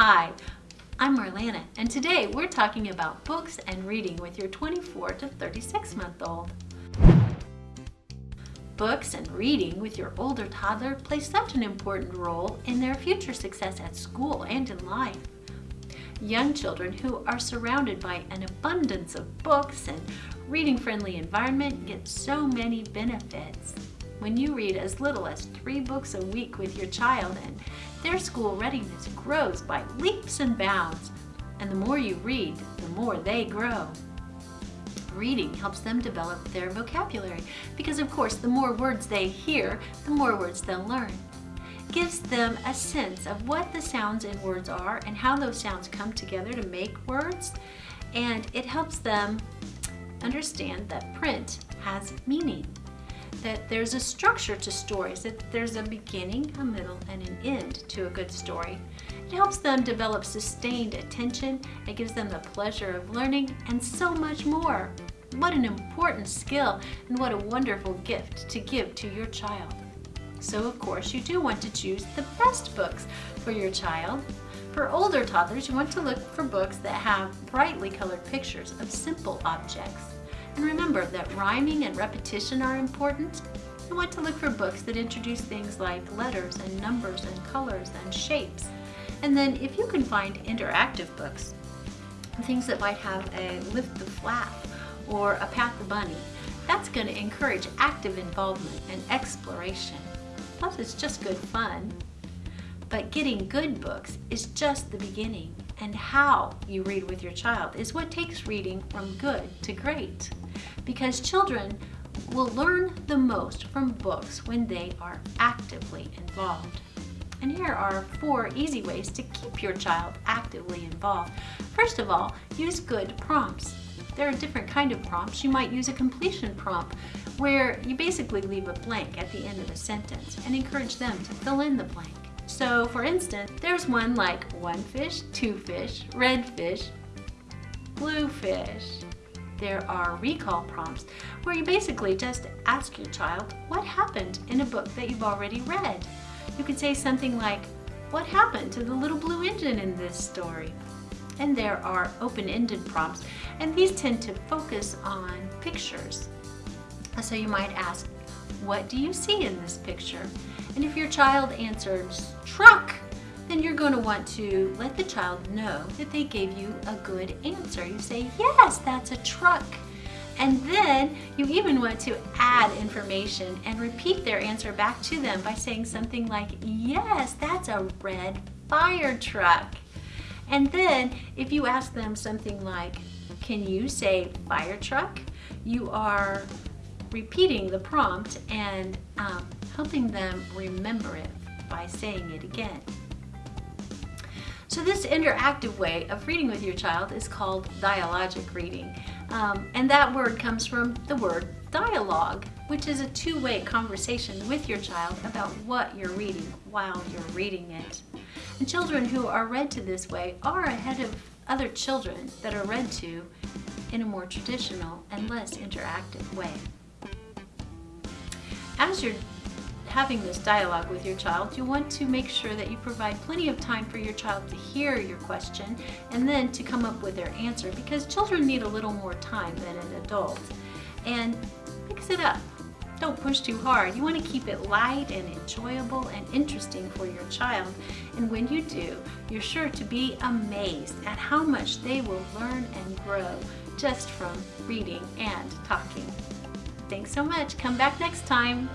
Hi, I'm Marlana, and today we're talking about books and reading with your 24 to 36 month old. Books and reading with your older toddler play such an important role in their future success at school and in life. Young children who are surrounded by an abundance of books and reading-friendly environment get so many benefits. When you read as little as three books a week with your child and their school readiness grows by leaps and bounds, and the more you read, the more they grow. Reading helps them develop their vocabulary because of course the more words they hear, the more words they'll learn. gives them a sense of what the sounds in words are and how those sounds come together to make words and it helps them understand that print has meaning that there's a structure to stories, that there's a beginning, a middle, and an end to a good story. It helps them develop sustained attention, it gives them the pleasure of learning, and so much more. What an important skill and what a wonderful gift to give to your child. So of course you do want to choose the best books for your child. For older toddlers, you want to look for books that have brightly colored pictures of simple objects. And remember that rhyming and repetition are important. You want to look for books that introduce things like letters and numbers and colors and shapes. And then if you can find interactive books, things that might have a lift the flap or a pat the bunny, that's going to encourage active involvement and exploration. Plus it's just good fun. But getting good books is just the beginning and how you read with your child is what takes reading from good to great because children will learn the most from books when they are actively involved. And here are four easy ways to keep your child actively involved. First of all, use good prompts. There are different kind of prompts. You might use a completion prompt where you basically leave a blank at the end of a sentence and encourage them to fill in the blank. So for instance, there's one like one fish, two fish, red fish, blue fish, there are recall prompts where you basically just ask your child what happened in a book that you've already read. You could say something like, what happened to the little blue engine in this story? And there are open-ended prompts, and these tend to focus on pictures. So you might ask, what do you see in this picture? And if your child answers truck, then you're going to want to let the child know that they gave you a good answer. You say, yes, that's a truck. And then you even want to add information and repeat their answer back to them by saying something like, yes, that's a red fire truck. And then if you ask them something like, can you say fire truck? You are repeating the prompt and um, helping them remember it by saying it again. So this interactive way of reading with your child is called dialogic reading. Um, and that word comes from the word dialogue, which is a two-way conversation with your child about what you're reading while you're reading it. And children who are read to this way are ahead of other children that are read to in a more traditional and less interactive way. As you're having this dialogue with your child, you want to make sure that you provide plenty of time for your child to hear your question and then to come up with their answer because children need a little more time than an adult. And mix it up. Don't push too hard. You want to keep it light and enjoyable and interesting for your child. And when you do, you're sure to be amazed at how much they will learn and grow just from reading and talking. Thanks so much. Come back next time.